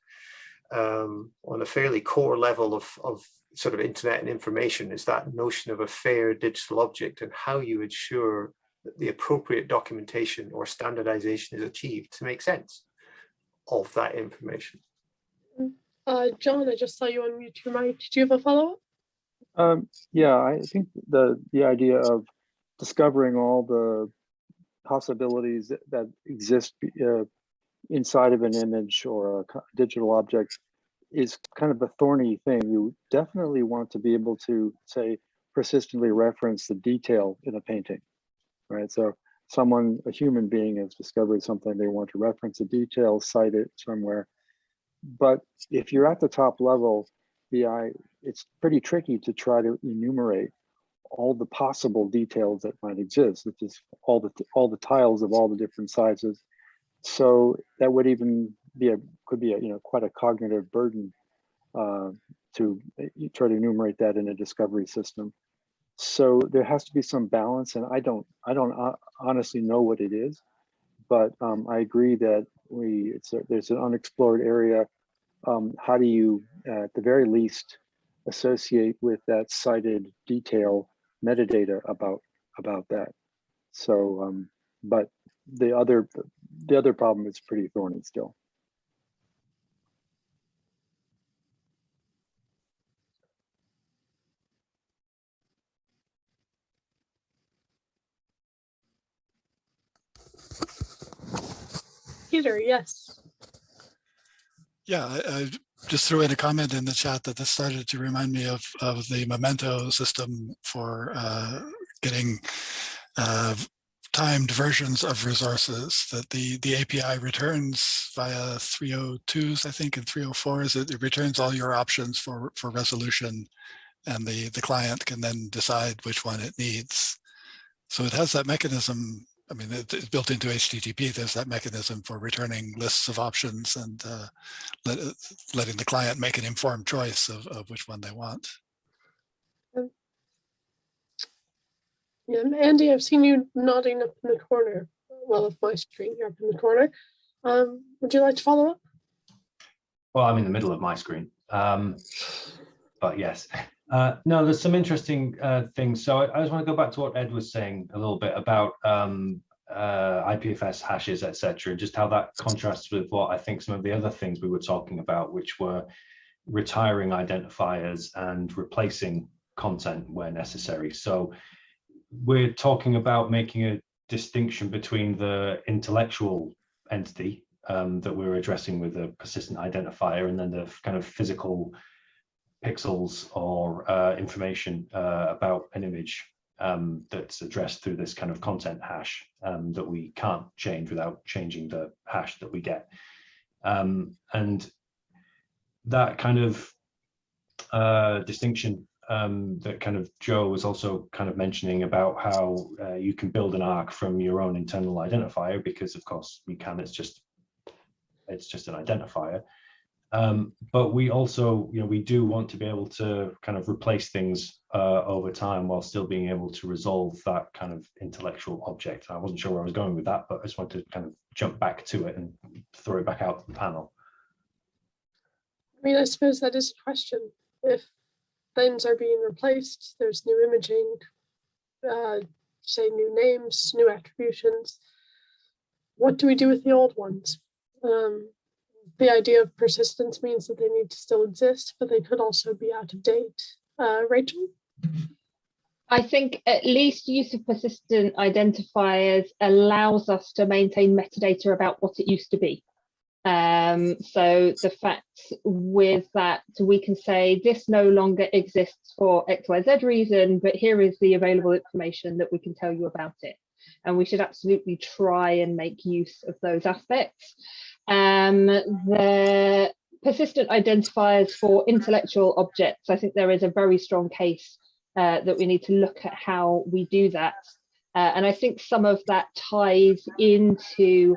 um, on a fairly core level of, of sort of internet and information is that notion of a fair digital object and how you ensure that the appropriate documentation or standardization is achieved to make sense of that information. Uh, John, I just saw you your mic. Did you have a follow-up? Um, yeah, I think the the idea of discovering all the possibilities that, exist uh, inside of an image or a digital object is kind of a thorny thing. You definitely want to be able to say persistently reference the detail in a painting, right? So someone, a human being has discovered something, they want to reference a detail, cite it somewhere. But if you're at the top level, the i it's pretty tricky to try to enumerate all the possible details that might exist, which is all the all the tiles of all the different sizes. So that would even be a could be a you know quite a cognitive burden uh, to try to enumerate that in a discovery system. So there has to be some balance, and I don't I don't uh, honestly know what it is, but um, I agree that we it's a, there's an unexplored area um, how do you, uh, at the very least, associate with that cited detail metadata about about that? So, um, but the other the other problem is pretty thorny still. Peter, yes. Yeah, I, I just threw in a comment in the chat that this started to remind me of, of the memento system for uh, getting uh, timed versions of resources that the, the API returns via 302s, I think, and 304s. It, it returns all your options for, for resolution and the, the client can then decide which one it needs. So it has that mechanism. I mean, it, it's built into HTTP. There's that mechanism for returning lists of options and uh, let, letting the client make an informed choice of, of which one they want. Yeah, Andy, I've seen you nodding up in the corner. Well, of my screen, you're up in the corner. Um, would you like to follow up? Well, I'm in the middle of my screen. Um, but yes, uh, no, there's some interesting uh, things. So I, I, just want to go back to what Ed was saying a little bit about um, uh, IPFS hashes, etc., and just how that contrasts with what I think some of the other things we were talking about, which were retiring identifiers and replacing content where necessary. So we're talking about making a distinction between the intellectual entity um, that we're addressing with a persistent identifier and then the kind of physical pixels or uh, information uh, about an image um, that's addressed through this kind of content hash um, that we can't change without changing the hash that we get. Um, and that kind of uh, distinction um, that kind of Joe was also kind of mentioning about how uh, you can build an ARK from your own internal identifier because of course we can, it's just, it's just an identifier. Um, but we also, you know, we do want to be able to kind of replace things uh, over time while still being able to resolve that kind of intellectual object. I wasn't sure where I was going with that, but I just wanted to kind of jump back to it and throw it back out to the panel. I mean, I suppose that is a question. If things are being replaced, there's new imaging, uh, say new names, new attributions. What do we do with the old ones? Um, the idea of persistence means that they need to still exist, but they could also be out of date. Uh, Rachel? I think at least use of persistent identifiers allows us to maintain metadata about what it used to be. Um, so the fact with that, we can say this no longer exists for XYZ reason, but here is the available information that we can tell you about it. And we should absolutely try and make use of those aspects. Um, the persistent identifiers for intellectual objects, I think there is a very strong case uh, that we need to look at how we do that. Uh, and I think some of that ties into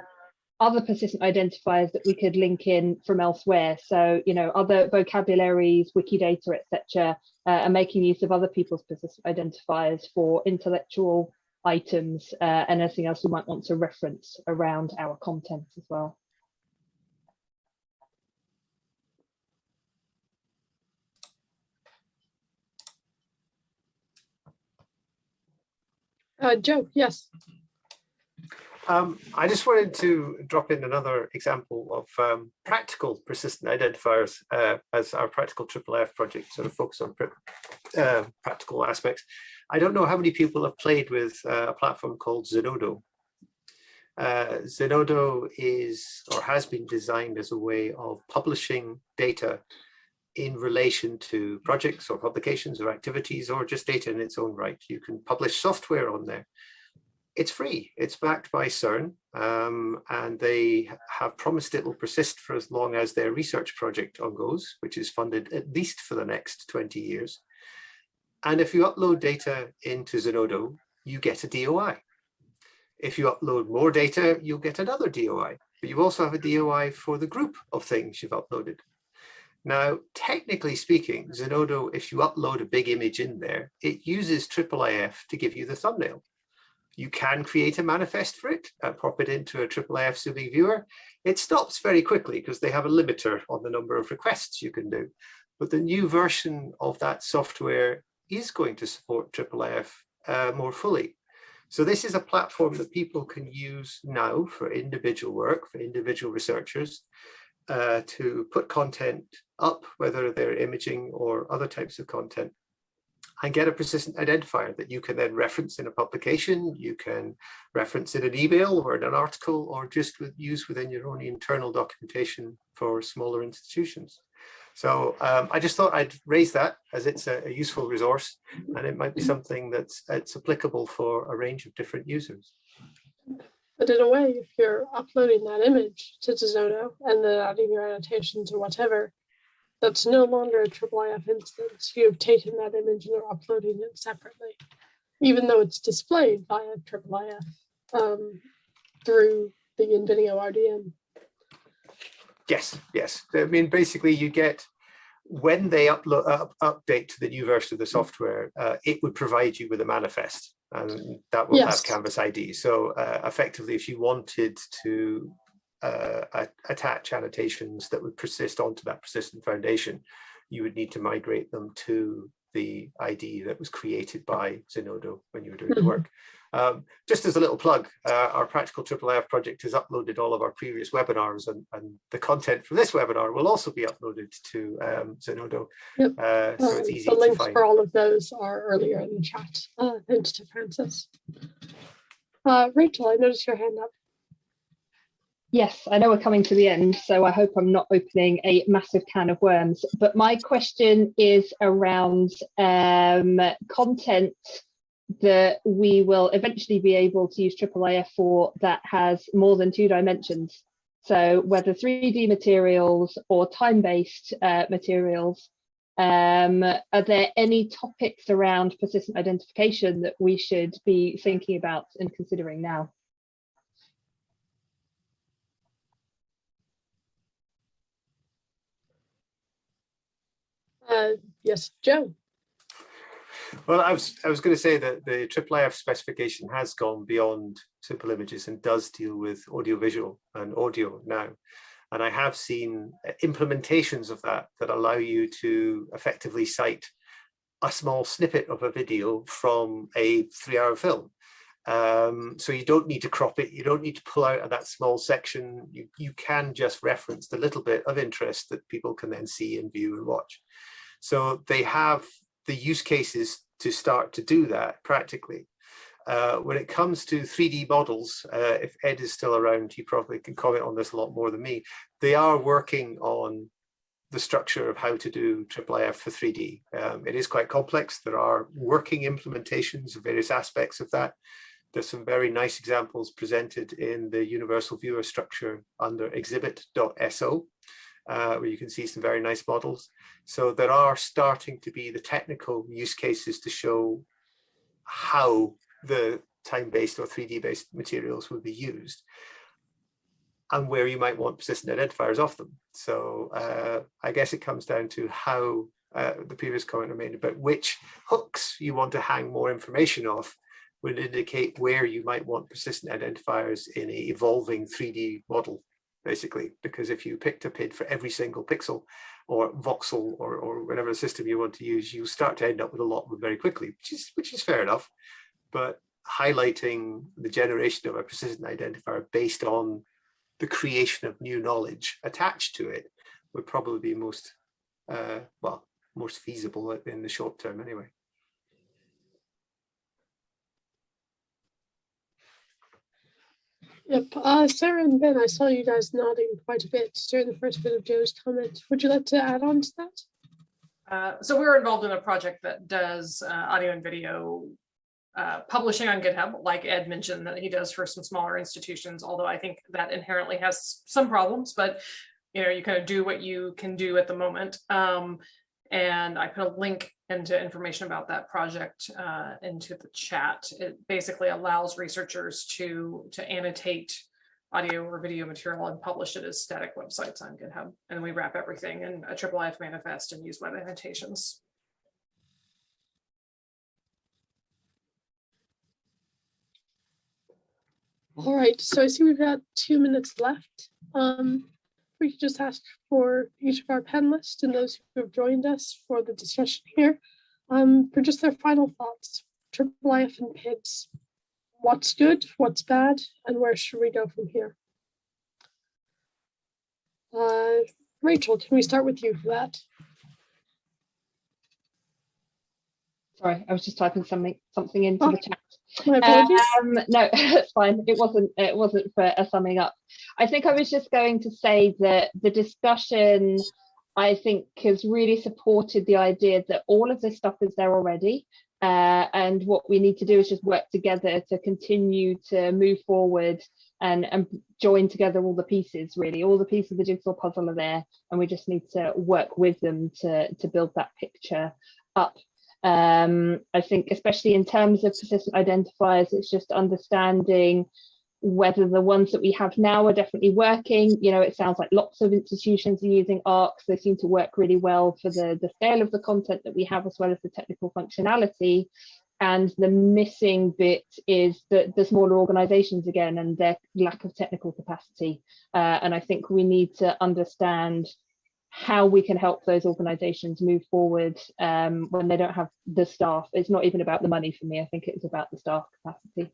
other persistent identifiers that we could link in from elsewhere. So, you know, other vocabularies, Wikidata, etc., uh, are making use of other people's persistent identifiers for intellectual items uh, and anything else we might want to reference around our content as well. Uh, Joe, yes. Um, I just wanted to drop in another example of um, practical persistent identifiers uh, as our practical triple F project sort of focus on uh, practical aspects. I don't know how many people have played with uh, a platform called Zenodo. Uh, Zenodo is or has been designed as a way of publishing data in relation to projects or publications or activities or just data in its own right. You can publish software on there it's free. It's backed by CERN um, and they have promised it will persist for as long as their research project goes, which is funded at least for the next 20 years. And if you upload data into Zenodo, you get a DOI. If you upload more data, you'll get another DOI, but you also have a DOI for the group of things you've uploaded. Now, technically speaking, Zenodo, if you upload a big image in there, it uses IIIF to give you the thumbnail. You can create a manifest for it, and pop it into a IIIF zooming viewer. It stops very quickly because they have a limiter on the number of requests you can do. But the new version of that software is going to support IIIF uh, more fully. So this is a platform that people can use now for individual work, for individual researchers, uh, to put content up, whether they're imaging or other types of content, and get a persistent identifier that you can then reference in a publication, you can reference in an email or in an article, or just with, use within your own internal documentation for smaller institutions. So um, I just thought I'd raise that as it's a, a, useful resource and it might be something that's it's applicable for a range of different users. But in a way, if you're uploading that image to Zenodo and then adding your annotations or whatever, that's no longer a IIIF instance. You've taken that image and are uploading it separately, even though it's displayed via IIIF um, through the InVideo RDM. Yes, yes. I mean, basically you get, when they upload, uh, update to the new version of the software, uh, it would provide you with a manifest and that will yes. have Canvas ID. So uh, effectively, if you wanted to uh, attach annotations that would persist onto that persistent foundation, you would need to migrate them to the ID that was created by Zenodo when you were doing the mm-hmm. work. Um, just as a little plug, uh, our Practical IIIF project has uploaded all of our previous webinars and, and the content from this webinar will also be uploaded to um, Zenodo. Yep. Uh, so um, it's easy the links for all of those are earlier in the chat. Uh, thanks to Francis. Uh, Rachel, I noticed your hand up. Yes, I know we're coming to the end, so I hope I'm not opening a massive can of worms. But my question is around um, content that we will eventually be able to use IIIF for that has more than two dimensions. So whether 3D materials or time-based uh, materials, um, are there any topics around persistent identification that we should be thinking about and considering now? Uh, yes, Joe. Well, I was I was going to say that the IIIF specification has gone beyond simple images and does deal with audiovisual and audio now. And I have seen implementations of that that allow you to effectively cite a small snippet of a video from a three hour film. Um, so you don't need to crop it, you don't need to pull out of that small section, you, you can just reference the little bit of interest that people can then see and view and watch. So they have the use cases to start to do that practically. Uh, when it comes to 3D models, uh, if Ed is still around, he probably can comment on this a lot more than me. They are working on the structure of how to do IIIF for 3D. Um, it is quite complex. There are working implementations of various aspects of that. There's some very nice examples presented in the universal viewer structure under exhibit.so uh, where you can see some very nice models. So there are starting to be the technical use cases to show how the time-based or 3D-based materials will be used and where you might want persistent identifiers off them. So uh, I guess it comes down to how uh, the previous comment made about which hooks you want to hang more information off would indicate where you might want persistent identifiers in a evolving 3D model basically, because if you picked a PID for every single pixel or voxel or, or whatever system you want to use, you start to end up with a lot very quickly, which is, which is fair enough. But highlighting the generation of a persistent identifier based on the creation of new knowledge attached to it would probably be most, uh, well, most feasible in the short term anyway. Yep. Uh, Sarah and Ben, I saw you guys nodding quite a bit during the first bit of Joe's comment. Would you like to add on to that? Uh, so we're involved in a project that does uh, audio and video uh, publishing on GitHub, like Ed mentioned that he does for some smaller institutions, although I think that inherently has some problems, but you know, you kind of do what you can do at the moment. Um, and I put a link into information about that project uh, into the chat. It basically allows researchers to, to annotate audio or video material and publish it as static websites on GitHub. And we wrap everything in a IIIF manifest and use web annotations. All right, so I see we've got two minutes left. Um, we could just ask for each of our panelists and those who have joined us for the discussion here um, for just their final thoughts. IIIF and PIDs, what's good, what's bad, and where should we go from here? Uh, Rachel, can we start with you for that? Sorry, I was just typing something something into Oh, the chat. Um, no, it's fine. It wasn't. It wasn't for a summing up. I think I was just going to say that the discussion, I think, has really supported the idea that all of this stuff is there already, uh, and what we need to do is just work together to continue to move forward and and join together all the pieces. Really, all the pieces of the jigsaw puzzle are there, and we just need to work with them to to build that picture up um, I think especially in terms of persistent identifiers, it's just understanding whether the ones that we have now are definitely working. You know, it sounds like lots of institutions are using ARKs. They seem to work really well for the, the scale of the content that we have, as well as the technical functionality. And the missing bit is the, the smaller organizations again and their lack of technical capacity. Uh, and I think we need to understand how we can help those organizations move forward um, when they don't have the staff. It's not even about the money for me. I think it's about the staff capacity.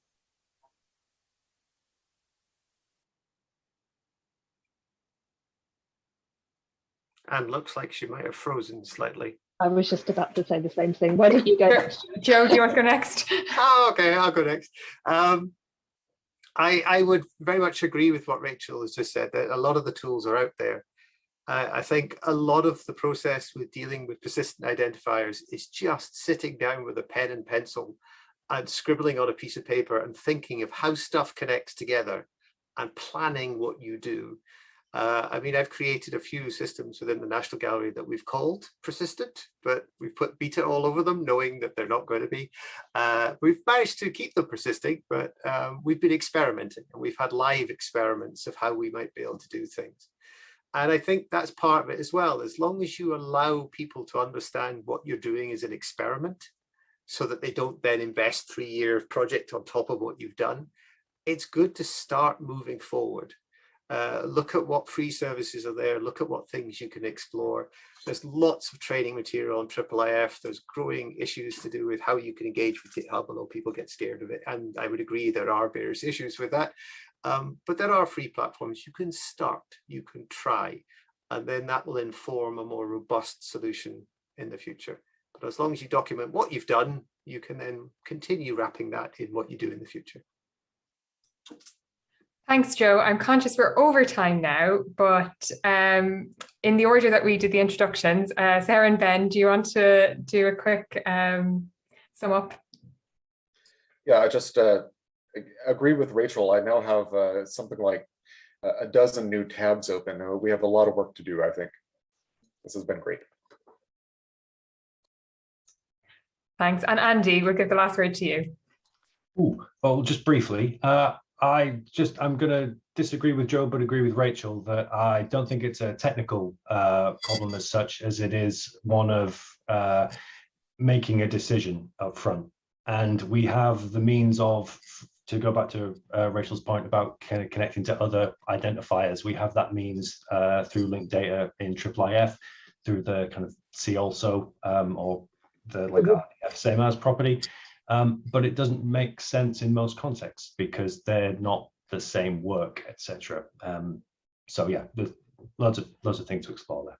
And looks like she might have frozen slightly. I was just about to say the same thing. Why don't you go? next? Joe, do you want to go next? oh, okay, I'll go next. Um, I, I would very much agree with what Rachel has just said, that a lot of the tools are out there. Uh, I think a lot of the process with dealing with persistent identifiers is just sitting down with a pen and pencil and scribbling on a piece of paper and thinking of how stuff connects together and planning what you do. Uh, I mean, I've created a few systems within the National Gallery that we've called persistent, but we've put beta all over them, knowing that they're not going to be. Uh, we've managed to keep them persisting, but um, we've been experimenting and we've had live experiments of how we might be able to do things. And I think that's part of it as well. As long as you allow people to understand what you're doing is an experiment so that they don't then invest three year project on top of what you've done, it's good to start moving forward. Uh, look at what free services are there, look at what things you can explore. There's lots of training material on IIIF. There's growing issues to do with how you can engage with GitHub, although people get scared of it. And I would agree there are various issues with that. Um, but there are free platforms. You can start, you can try, and then that will inform a more robust solution in the future. But as long as you document what you've done, you can then continue wrapping that in what you do in the future. Thanks, Joe. I'm conscious we're over time now, but um, in the order that we did the introductions, uh, Sarah and Ben, do you want to do a quick um, sum up? Yeah, I just uh, agree with Rachel. I now have uh, something like a dozen new tabs open. Uh, we have a lot of work to do, I think. This has been great. Thanks. And Andy, we'll give the last word to you. Ooh, well, just briefly, uh, I just I'm going to disagree with Joe, but agree with Rachel that I don't think it's a technical uh, problem as such as it is one of uh, making a decision up front. And we have the means of, to go back to uh, Rachel's point about kind of connecting to other identifiers, we have that means uh, through linked data in IIIF, through the kind of see also um, or the like RDF same as property. Um, but it doesn't make sense in most contexts because they're not the same work, etc. Um, so yeah, there's loads of loads of things to explore there.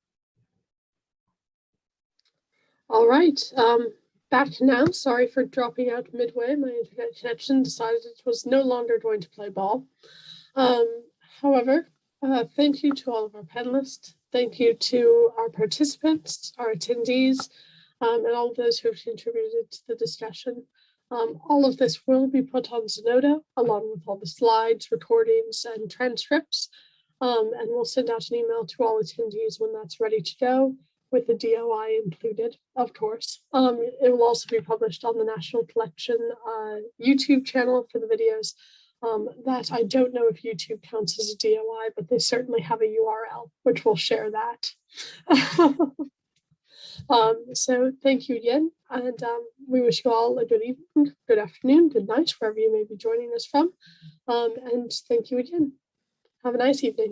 All right, um, back now. Sorry for dropping out midway. My internet connection decided it was no longer going to play ball. Um, however, uh, thank you to all of our panelists. Thank you to our participants, our attendees, um, and all those who have contributed to the discussion. Um, all of this will be put on Zenodo along with all the slides, recordings, and transcripts. Um, and we'll send out an email to all attendees when that's ready to go with the DOI included, of course. Um, it will also be published on the National Collection uh, YouTube channel for the videos. Um, that I don't know if YouTube counts as a DOI, but they certainly have a URL, which will share that. Um, so thank you again, and um, we wish you all a good evening, good afternoon, good night, wherever you may be joining us from. Um, and thank you again. Have a nice evening.